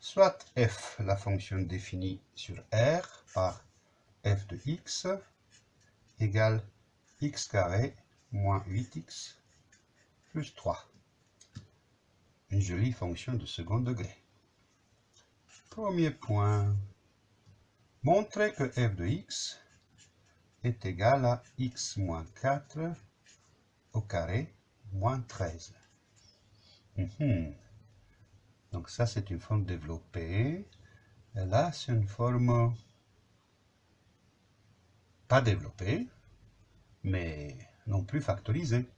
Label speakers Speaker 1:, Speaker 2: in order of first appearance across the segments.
Speaker 1: soit f, la fonction définie sur R par f de x, égale x carré moins 8x plus 3. Une jolie fonction de second degré. Premier point. Montrer que f de x est égal à x moins 4 au carré moins 13. Mhm. Donc ça, c'est une forme développée. Et là, c'est une forme pas développée, mais non plus factorisée.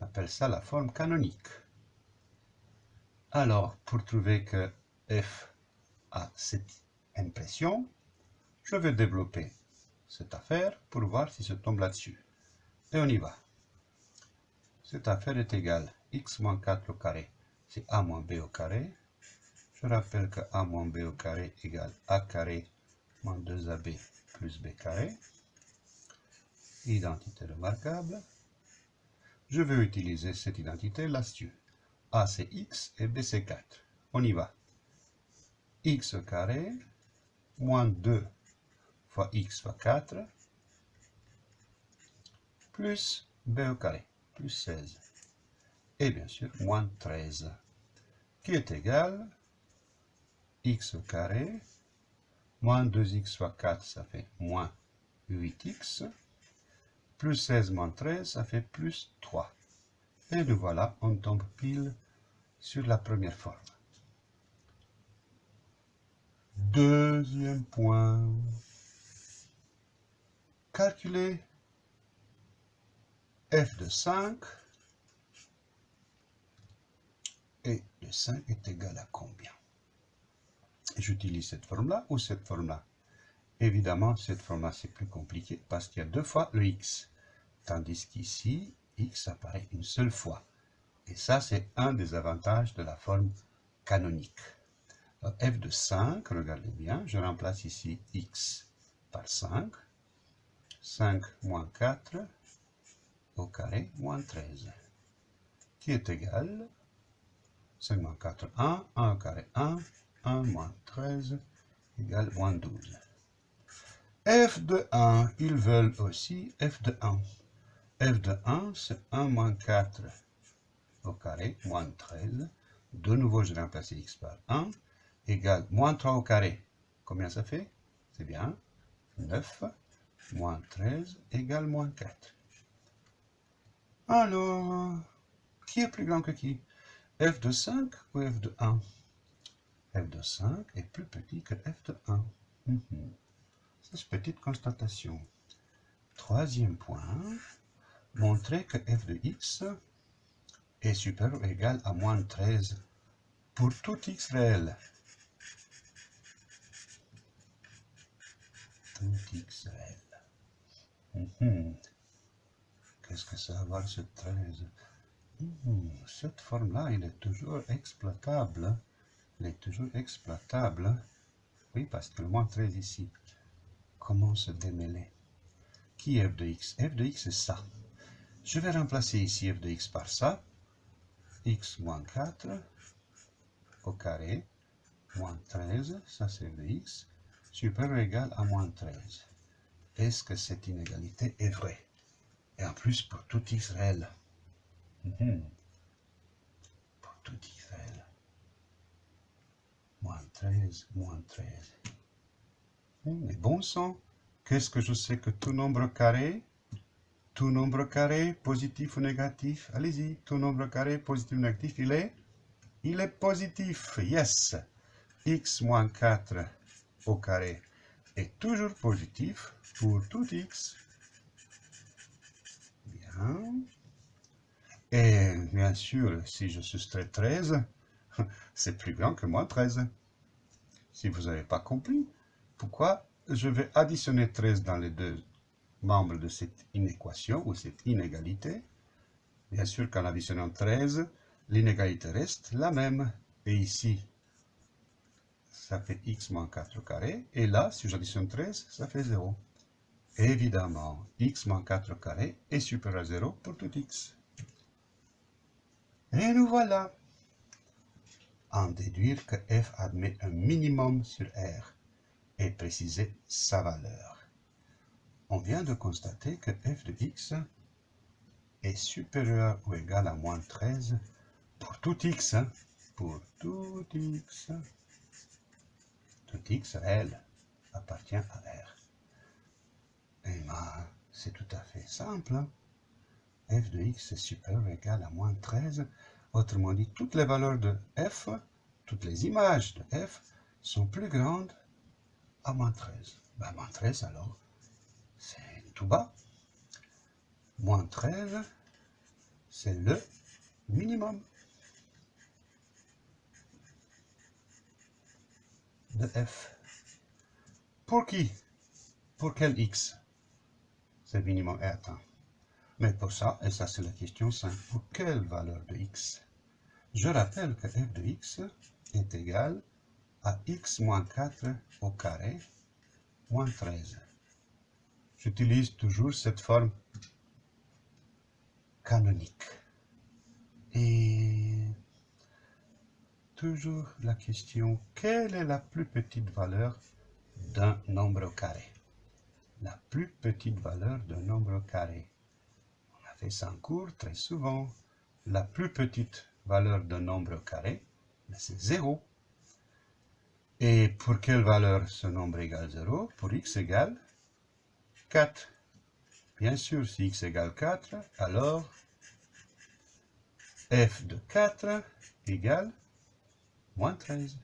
Speaker 1: On appelle ça la forme canonique. Alors, pour trouver que f a cette impression, je vais développer cette affaire pour voir si ça tombe là-dessus. Et on y va. Cette affaire est égale x moins 4 au carré, c'est a moins b au carré. Je rappelle que a moins b au carré égale a carré moins 2ab plus b carré. Identité remarquable. Je vais utiliser cette identité là-dessus. a c'est x et b c'est 4. On y va. x au carré moins 2 fois x fois 4 plus b au carré plus 16. Et bien sûr, moins 13, qui est égal x au carré, moins 2x fois 4, ça fait moins 8x, plus 16 moins 13, ça fait plus 3. Et nous voilà, on tombe pile sur la première forme. Deuxième point. Calculer f de 5 de 5 est égal à combien? J'utilise cette forme-là ou cette forme-là? Évidemment, cette forme-là, c'est plus compliqué parce qu'il y a deux fois le x. Tandis qu'ici, x apparaît une seule fois. Et ça, c'est un des avantages de la forme canonique. f de 5, regardez bien, je remplace ici x par 5. 5 moins 4 au carré moins 13, qui est égal 5 moins 4, 1, 1 au carré 1, 1 moins 13 égale moins 12. f de 1, ils veulent aussi f de 1. f de 1, c'est 1 moins 4 au carré moins 13. De nouveau, je remplace x par 1 égale moins 3 au carré. Combien ça fait? C'est bien 9 moins 13 égale moins 4. Alors, qui est plus grand que qui? F de 5 ou f de 1 f de 5 est plus petit que f de 1. Mhm. C'est une petite constatation. Troisième point, montrer que f de x est supérieur ou égal à moins 13 pour tout x réel. Tout x réel. Mhm. Qu'est-ce que ça va avoir ce 13 Cette forme-là, elle est toujours exploitable. Elle est toujours exploitable. Oui, parce que moins 13 ici. Comment se démêler Qui est f de x? F de x, c'est ça. Je vais remplacer ici f de x par ça. x moins 4 au carré moins 13, ça c'est f de x, supérieur ou égal à moins 13. Est-ce que cette inégalité est vraie? Et en plus, pour tout Israël. Mhm. Pour tout Israël. Moins 13, moins 13. Mais bon sang, qu'est-ce que je sais que tout nombre carré, tout nombre carré, positif ou négatif, allez-y, tout nombre carré, positif ou négatif, il est Il est positif, yes. x moins 4 au carré est toujours positif pour tout x. Et bien sûr, si je soustrais 13, c'est plus grand que moins 13. Si vous n'avez pas compris, pourquoi je vais additionner 13 dans les deux membres de cette inéquation ou cette inégalité? Bien sûr qu'en additionnant 13, l'inégalité reste la même. Et ici, ça fait x moins 4 au carré. Et là, si j'additionne 13, ça fait 0. Évidemment, x moins 4 au carré est supérieur à 0 pour tout x. Et nous voilà. en déduire que f admet un minimum sur R et préciser sa valeur. On vient de constater que f de x est supérieur ou égal à moins 13 pour tout x, hein. pour tout x, tout x réel appartient à R. Et ben, c'est tout à fait simple. F de x est supérieur ou égal à moins 13. Autrement dit, toutes les valeurs de f, toutes les images de f sont plus grandes à moins 13. Ben, moins 13 alors, c'est tout bas. Moins 13, c'est le minimum de f. Pour qui? Pour quel x? Ce minimum est atteint. Mais pour ça, et ça c'est la question simple, pour quelle valeur de x? Je rappelle que f de x est égal à x moins 4 au carré moins 13. J'utilise toujours cette forme canonique. Et toujours la question, quelle est la plus petite valeur d'un nombre carré? La plus petite valeur d'un nombre carré. En cours très souvent. La plus petite valeur d'un nombre carré, ben, c'est 0. Et pour quelle valeur ce nombre égale 0 Pour x égale 4. Bien sûr, si x égale 4, alors f de 4 égale moins 13.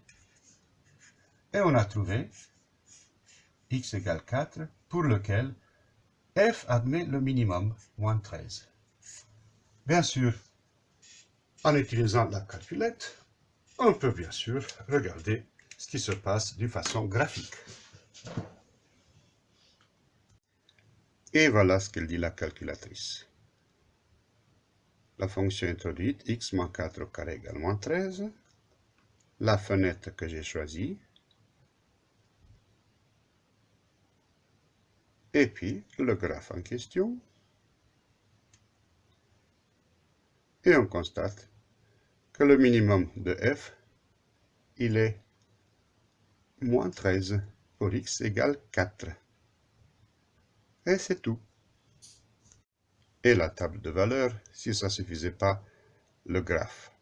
Speaker 1: Et on a trouvé x égale 4, pour lequel f admet le minimum, moins 13. Bien sûr, en utilisant la calculette, on peut bien sûr regarder ce qui se passe d'une façon graphique. Et voilà ce qu'elle dit la calculatrice. La fonction introduite, x moins 4 au carré égale moins 13. La fenêtre que j'ai choisie. Et puis le graphe en question. Et on constate que le minimum de f, il est moins 13 pour x égale 4. Et c'est tout. Et la table de valeurs, si ça ne suffisait pas, le graphe.